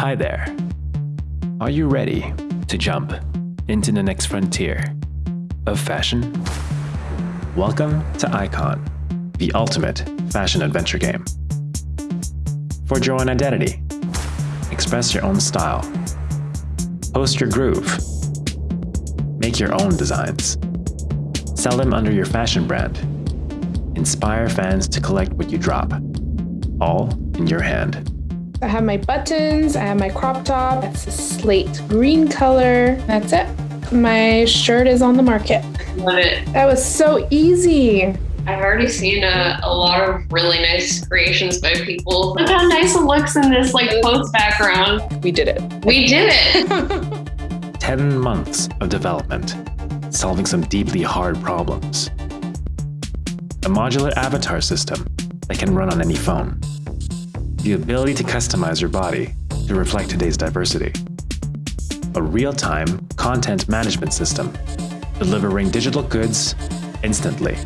Hi there. Are you ready to jump into the next frontier of fashion? Welcome to Icon, the ultimate fashion adventure game. Forge your own identity, express your own style, post your groove, make your own designs, sell them under your fashion brand, inspire fans to collect what you drop, all in your hand. I have my buttons, I have my crop top, it's a slate green color. That's it. My shirt is on the market. Love it. That was so easy. I've already seen a, a lot of really nice creations by people. Look how nice it looks in this like post background. We did it. We did it. 10 months of development, solving some deeply hard problems. A modular avatar system that can run on any phone. The ability to customize your body to reflect today's diversity. A real-time content management system, delivering digital goods instantly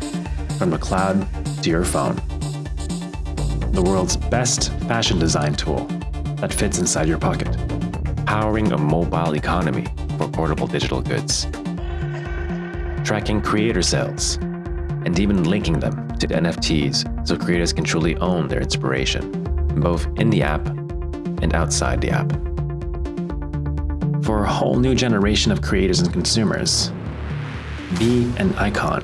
from the cloud to your phone. The world's best fashion design tool that fits inside your pocket, powering a mobile economy for portable digital goods. Tracking creator sales, and even linking them to NFTs so creators can truly own their inspiration, both in the app and outside the app. For a whole new generation of creators and consumers, be an icon